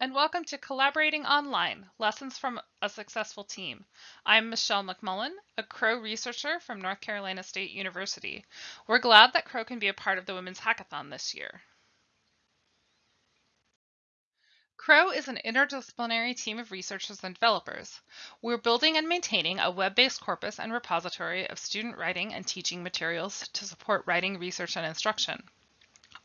And welcome to Collaborating Online, Lessons from a Successful Team. I'm Michelle McMullen, a Crow researcher from North Carolina State University. We're glad that Crow can be a part of the Women's Hackathon this year. Crow is an interdisciplinary team of researchers and developers. We're building and maintaining a web-based corpus and repository of student writing and teaching materials to support writing, research, and instruction.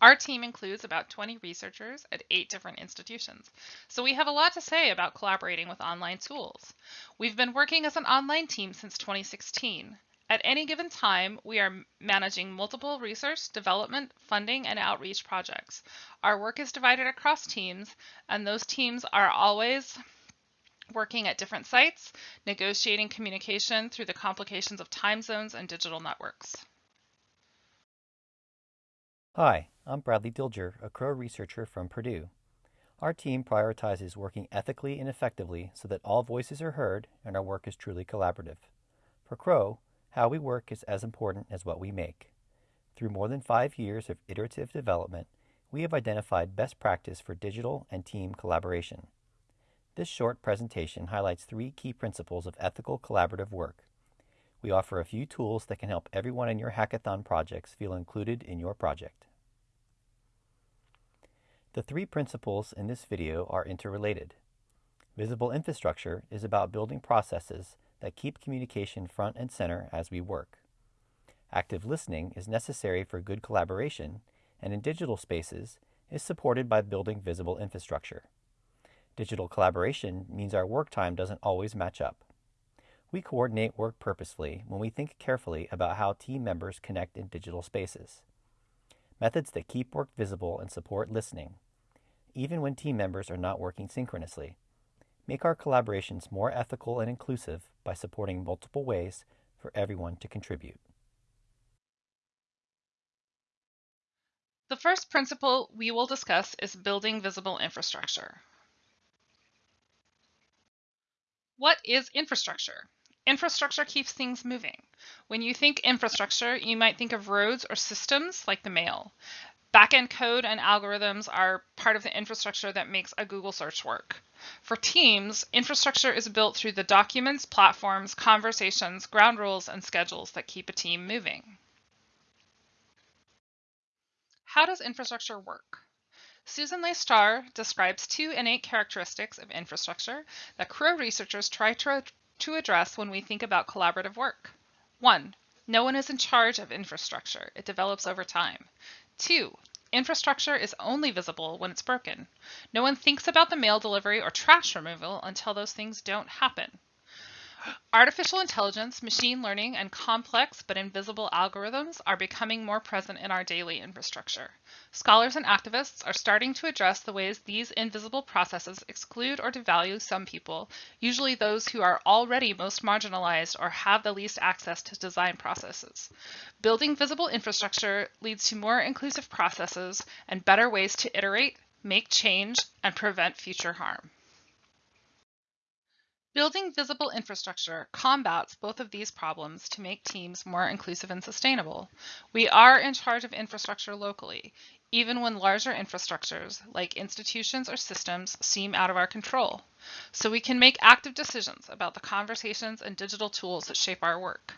Our team includes about 20 researchers at eight different institutions, so we have a lot to say about collaborating with online tools. We've been working as an online team since 2016. At any given time, we are managing multiple research, development, funding, and outreach projects. Our work is divided across teams, and those teams are always working at different sites, negotiating communication through the complications of time zones and digital networks. Hi, I'm Bradley Dilger, a Crow researcher from Purdue. Our team prioritizes working ethically and effectively so that all voices are heard and our work is truly collaborative. For Crow, how we work is as important as what we make. Through more than five years of iterative development, we have identified best practice for digital and team collaboration. This short presentation highlights three key principles of ethical collaborative work we offer a few tools that can help everyone in your hackathon projects feel included in your project. The three principles in this video are interrelated. Visible infrastructure is about building processes that keep communication front and center as we work. Active listening is necessary for good collaboration and in digital spaces is supported by building visible infrastructure. Digital collaboration means our work time doesn't always match up. We coordinate work purposefully when we think carefully about how team members connect in digital spaces. Methods that keep work visible and support listening, even when team members are not working synchronously. Make our collaborations more ethical and inclusive by supporting multiple ways for everyone to contribute. The first principle we will discuss is building visible infrastructure. What is infrastructure? Infrastructure keeps things moving. When you think infrastructure, you might think of roads or systems like the mail. Backend code and algorithms are part of the infrastructure that makes a Google search work. For teams, infrastructure is built through the documents, platforms, conversations, ground rules, and schedules that keep a team moving. How does infrastructure work? Susan Leigh Star describes two innate characteristics of infrastructure that Crow researchers try to to address when we think about collaborative work. One, no one is in charge of infrastructure. It develops over time. Two, infrastructure is only visible when it's broken. No one thinks about the mail delivery or trash removal until those things don't happen. Artificial intelligence, machine learning, and complex but invisible algorithms are becoming more present in our daily infrastructure. Scholars and activists are starting to address the ways these invisible processes exclude or devalue some people, usually those who are already most marginalized or have the least access to design processes. Building visible infrastructure leads to more inclusive processes and better ways to iterate, make change, and prevent future harm. Building visible infrastructure combats both of these problems to make teams more inclusive and sustainable. We are in charge of infrastructure locally, even when larger infrastructures, like institutions or systems, seem out of our control. So we can make active decisions about the conversations and digital tools that shape our work.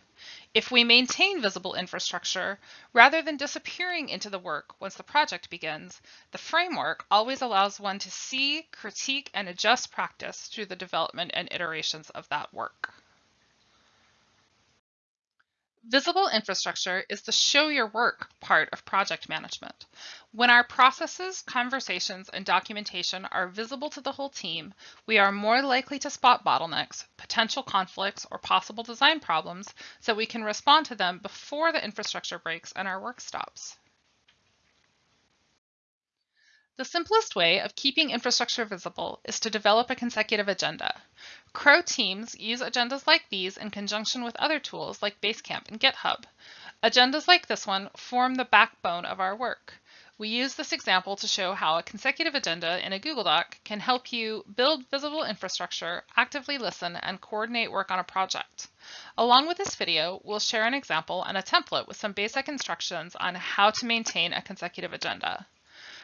If we maintain visible infrastructure, rather than disappearing into the work once the project begins, the framework always allows one to see, critique, and adjust practice through the development and iterations of that work. Visible infrastructure is the show your work part of project management. When our processes, conversations, and documentation are visible to the whole team, we are more likely to spot bottlenecks, potential conflicts, or possible design problems so we can respond to them before the infrastructure breaks and our work stops. The simplest way of keeping infrastructure visible is to develop a consecutive agenda. Crow teams use agendas like these in conjunction with other tools like Basecamp and GitHub. Agendas like this one form the backbone of our work. We use this example to show how a consecutive agenda in a Google Doc can help you build visible infrastructure, actively listen, and coordinate work on a project. Along with this video, we'll share an example and a template with some basic instructions on how to maintain a consecutive agenda.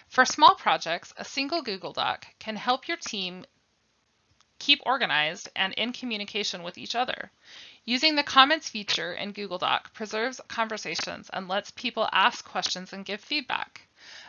For small projects, a single Google Doc can help your team keep organized and in communication with each other. Using the comments feature in Google Doc preserves conversations and lets people ask questions and give feedback.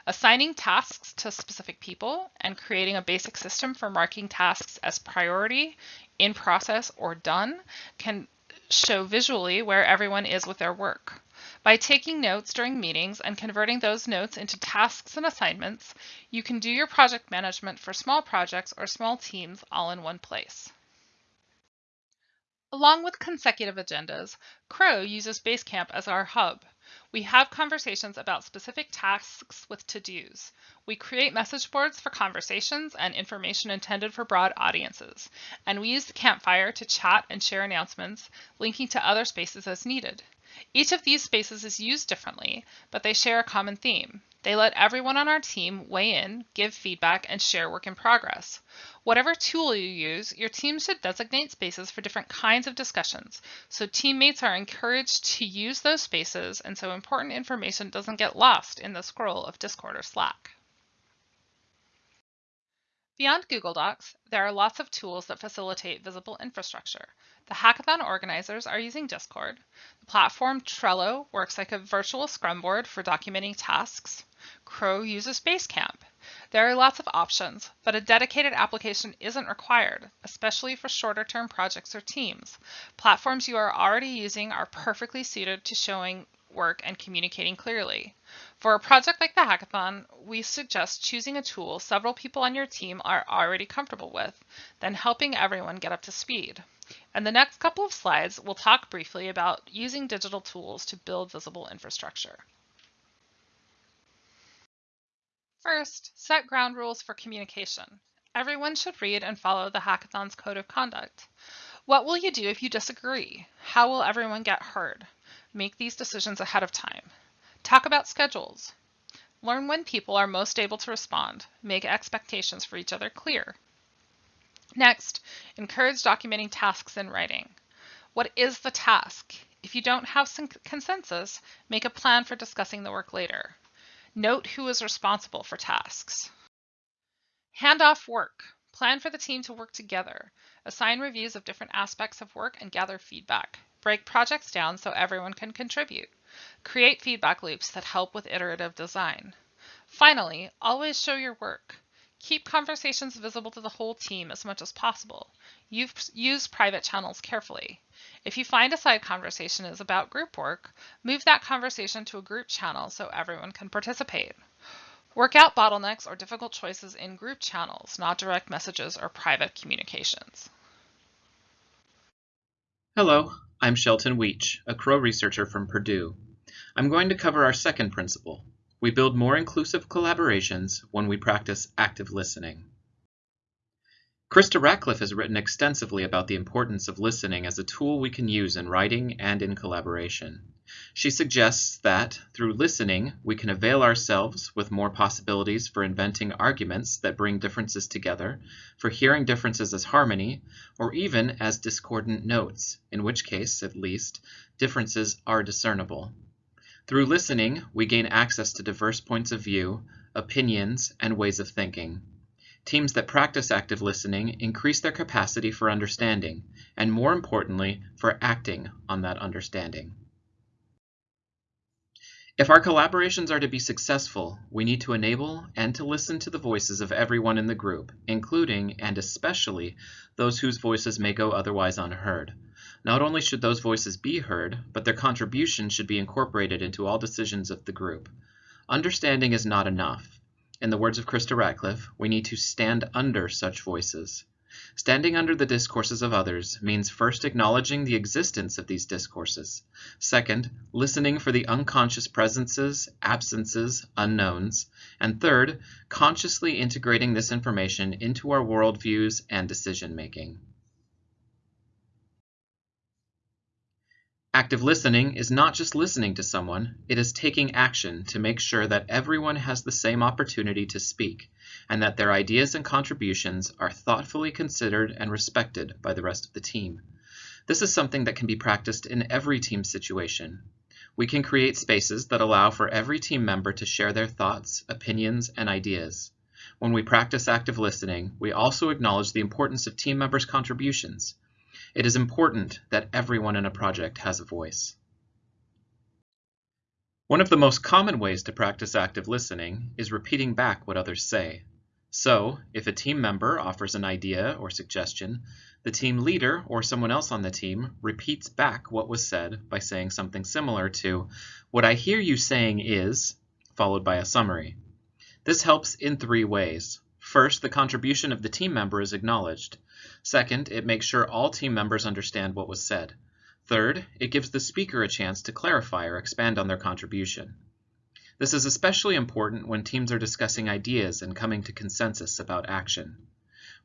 Assigning tasks to specific people and creating a basic system for marking tasks as priority, in process, or done can show visually where everyone is with their work. By taking notes during meetings and converting those notes into tasks and assignments, you can do your project management for small projects or small teams all in one place. Along with consecutive agendas, Crow uses Basecamp as our hub. We have conversations about specific tasks with to-dos. We create message boards for conversations and information intended for broad audiences, and we use the campfire to chat and share announcements, linking to other spaces as needed. Each of these spaces is used differently, but they share a common theme. They let everyone on our team weigh in, give feedback, and share work in progress. Whatever tool you use, your team should designate spaces for different kinds of discussions, so teammates are encouraged to use those spaces and so important information doesn't get lost in the scroll of Discord or Slack. Beyond Google Docs, there are lots of tools that facilitate visible infrastructure. The hackathon organizers are using Discord. The platform Trello works like a virtual scrum board for documenting tasks. Crow uses Basecamp. There are lots of options, but a dedicated application isn't required, especially for shorter term projects or teams. Platforms you are already using are perfectly suited to showing work and communicating clearly. For a project like the hackathon, we suggest choosing a tool several people on your team are already comfortable with, then helping everyone get up to speed. In the next couple of slides, we'll talk briefly about using digital tools to build visible infrastructure. First, set ground rules for communication. Everyone should read and follow the hackathon's code of conduct. What will you do if you disagree? How will everyone get heard? Make these decisions ahead of time. Talk about schedules. Learn when people are most able to respond. Make expectations for each other clear. Next, encourage documenting tasks in writing. What is the task? If you don't have consensus, make a plan for discussing the work later. Note who is responsible for tasks. Hand off work. Plan for the team to work together. Assign reviews of different aspects of work and gather feedback. Break projects down so everyone can contribute. Create feedback loops that help with iterative design. Finally, always show your work. Keep conversations visible to the whole team as much as possible. You've, use private channels carefully. If you find a side conversation is about group work, move that conversation to a group channel so everyone can participate. Work out bottlenecks or difficult choices in group channels, not direct messages or private communications. Hello, I'm Shelton Weech, a Crow researcher from Purdue. I'm going to cover our second principle. We build more inclusive collaborations when we practice active listening. Krista Ratcliffe has written extensively about the importance of listening as a tool we can use in writing and in collaboration. She suggests that, through listening, we can avail ourselves with more possibilities for inventing arguments that bring differences together, for hearing differences as harmony, or even as discordant notes, in which case, at least, differences are discernible. Through listening, we gain access to diverse points of view, opinions, and ways of thinking. Teams that practice active listening increase their capacity for understanding, and more importantly, for acting on that understanding. If our collaborations are to be successful, we need to enable and to listen to the voices of everyone in the group, including and especially those whose voices may go otherwise unheard. Not only should those voices be heard, but their contribution should be incorporated into all decisions of the group. Understanding is not enough. In the words of Krista Ratcliffe, we need to stand under such voices. Standing under the discourses of others means first acknowledging the existence of these discourses, second, listening for the unconscious presences, absences, unknowns, and third, consciously integrating this information into our worldviews and decision making. Active listening is not just listening to someone, it is taking action to make sure that everyone has the same opportunity to speak and that their ideas and contributions are thoughtfully considered and respected by the rest of the team. This is something that can be practiced in every team situation. We can create spaces that allow for every team member to share their thoughts, opinions, and ideas. When we practice active listening, we also acknowledge the importance of team members' contributions. It is important that everyone in a project has a voice. One of the most common ways to practice active listening is repeating back what others say. So, if a team member offers an idea or suggestion, the team leader or someone else on the team repeats back what was said by saying something similar to, What I hear you saying is, followed by a summary. This helps in three ways. First, the contribution of the team member is acknowledged. Second, it makes sure all team members understand what was said. Third, it gives the speaker a chance to clarify or expand on their contribution. This is especially important when teams are discussing ideas and coming to consensus about action.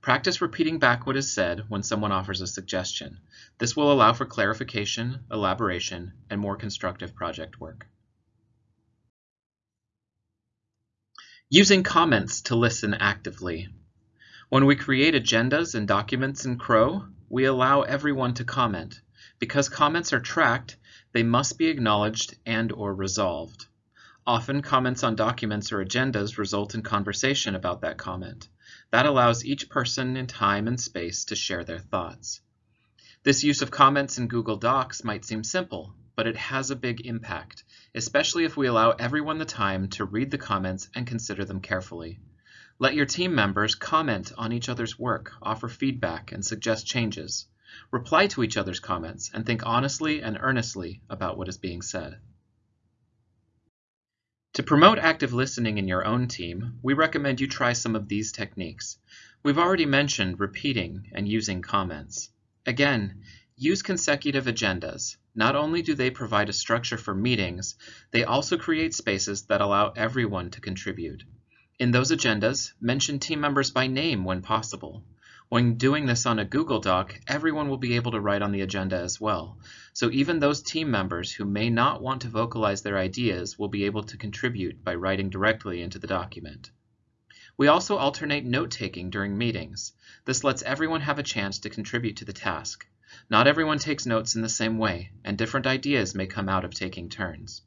Practice repeating back what is said when someone offers a suggestion. This will allow for clarification, elaboration, and more constructive project work. Using comments to listen actively. When we create agendas and documents in Crow, we allow everyone to comment. Because comments are tracked, they must be acknowledged and or resolved. Often comments on documents or agendas result in conversation about that comment. That allows each person in time and space to share their thoughts. This use of comments in Google Docs might seem simple, but it has a big impact, especially if we allow everyone the time to read the comments and consider them carefully. Let your team members comment on each other's work, offer feedback, and suggest changes. Reply to each other's comments and think honestly and earnestly about what is being said. To promote active listening in your own team, we recommend you try some of these techniques. We've already mentioned repeating and using comments. Again, use consecutive agendas. Not only do they provide a structure for meetings, they also create spaces that allow everyone to contribute. In those agendas, mention team members by name when possible. When doing this on a Google Doc, everyone will be able to write on the agenda as well. So even those team members who may not want to vocalize their ideas will be able to contribute by writing directly into the document. We also alternate note-taking during meetings. This lets everyone have a chance to contribute to the task. Not everyone takes notes in the same way, and different ideas may come out of taking turns.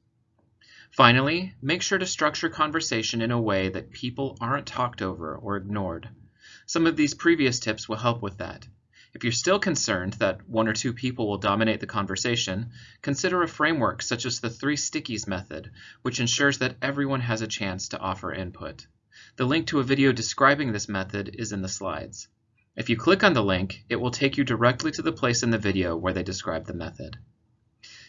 Finally, make sure to structure conversation in a way that people aren't talked over or ignored. Some of these previous tips will help with that. If you're still concerned that one or two people will dominate the conversation, consider a framework such as the three stickies method, which ensures that everyone has a chance to offer input. The link to a video describing this method is in the slides. If you click on the link, it will take you directly to the place in the video where they describe the method.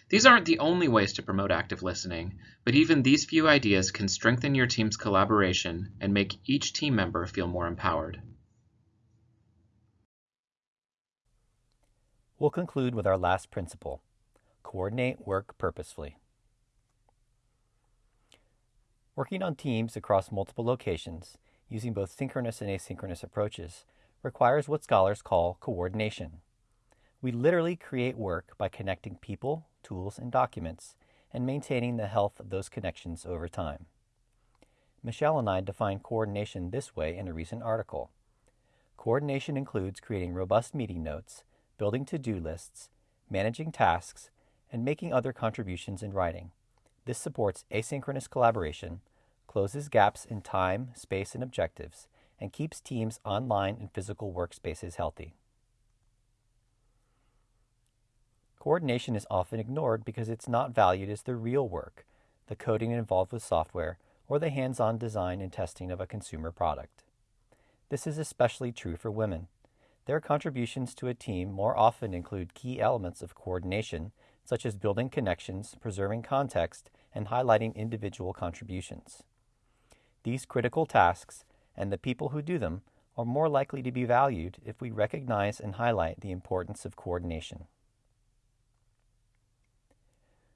These aren't the only ways to promote active listening, but even these few ideas can strengthen your team's collaboration and make each team member feel more empowered. We'll conclude with our last principle coordinate work purposefully. Working on teams across multiple locations, using both synchronous and asynchronous approaches, requires what scholars call coordination. We literally create work by connecting people, tools, and documents, and maintaining the health of those connections over time. Michelle and I define coordination this way in a recent article. Coordination includes creating robust meeting notes, building to-do lists, managing tasks, and making other contributions in writing. This supports asynchronous collaboration, closes gaps in time, space, and objectives, and keeps teams online and physical workspaces healthy. Coordination is often ignored because it's not valued as the real work, the coding involved with software, or the hands-on design and testing of a consumer product. This is especially true for women. Their contributions to a team more often include key elements of coordination, such as building connections, preserving context, and highlighting individual contributions. These critical tasks and the people who do them are more likely to be valued if we recognize and highlight the importance of coordination.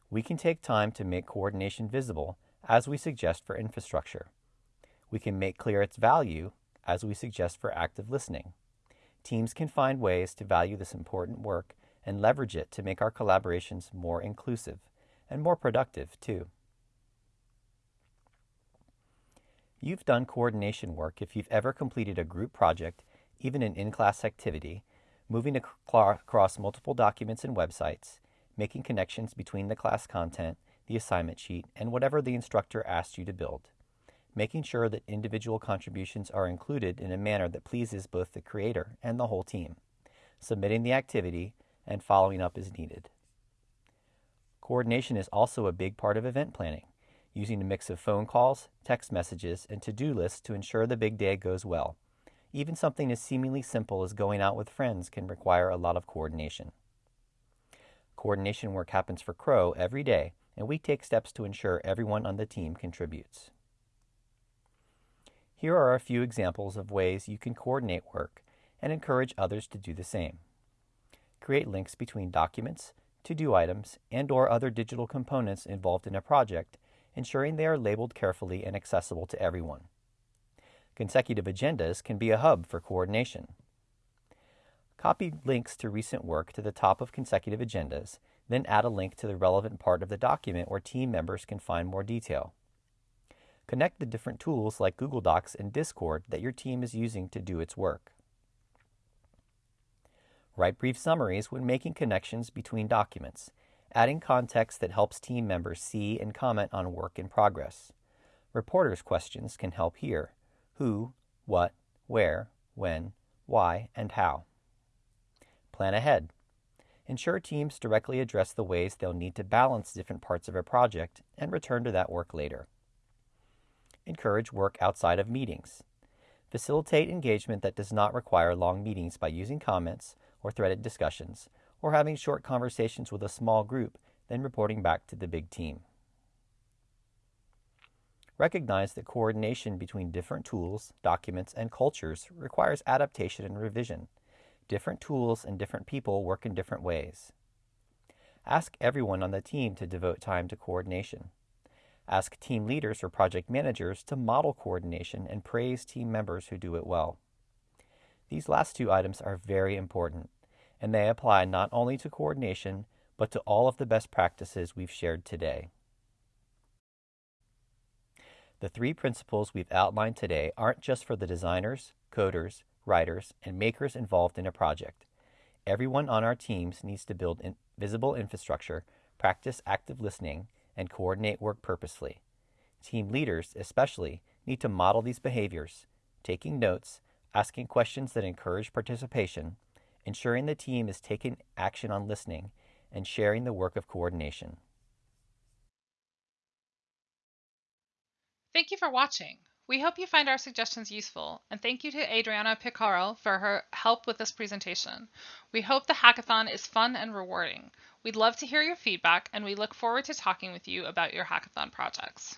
We can take time to make coordination visible as we suggest for infrastructure. We can make clear its value as we suggest for active listening. Teams can find ways to value this important work and leverage it to make our collaborations more inclusive and more productive, too. You've done coordination work if you've ever completed a group project, even an in-class activity, moving across multiple documents and websites, making connections between the class content, the assignment sheet, and whatever the instructor asked you to build, making sure that individual contributions are included in a manner that pleases both the creator and the whole team, submitting the activity, and following up as needed. Coordination is also a big part of event planning, using a mix of phone calls, text messages, and to-do lists to ensure the big day goes well. Even something as seemingly simple as going out with friends can require a lot of coordination. Coordination work happens for Crow every day, and we take steps to ensure everyone on the team contributes. Here are a few examples of ways you can coordinate work and encourage others to do the same. Create links between documents, to-do items, and or other digital components involved in a project, ensuring they are labeled carefully and accessible to everyone. Consecutive agendas can be a hub for coordination. Copy links to recent work to the top of consecutive agendas, then add a link to the relevant part of the document where team members can find more detail. Connect the different tools like Google Docs and Discord that your team is using to do its work. Write brief summaries when making connections between documents, adding context that helps team members see and comment on work in progress. Reporters' questions can help here who, what, where, when, why, and how. Plan ahead. Ensure teams directly address the ways they'll need to balance different parts of a project and return to that work later. Encourage work outside of meetings. Facilitate engagement that does not require long meetings by using comments or threaded discussions, or having short conversations with a small group, then reporting back to the big team. Recognize that coordination between different tools, documents, and cultures requires adaptation and revision. Different tools and different people work in different ways. Ask everyone on the team to devote time to coordination. Ask team leaders or project managers to model coordination and praise team members who do it well. These last two items are very important, and they apply not only to coordination, but to all of the best practices we've shared today. The three principles we've outlined today aren't just for the designers, coders, writers, and makers involved in a project. Everyone on our teams needs to build in visible infrastructure, practice active listening, and coordinate work purposefully. Team leaders, especially, need to model these behaviors, taking notes, asking questions that encourage participation, ensuring the team is taking action on listening, and sharing the work of coordination. Thank you for watching. We hope you find our suggestions useful, and thank you to Adriana Picaro for her help with this presentation. We hope the hackathon is fun and rewarding. We'd love to hear your feedback, and we look forward to talking with you about your hackathon projects.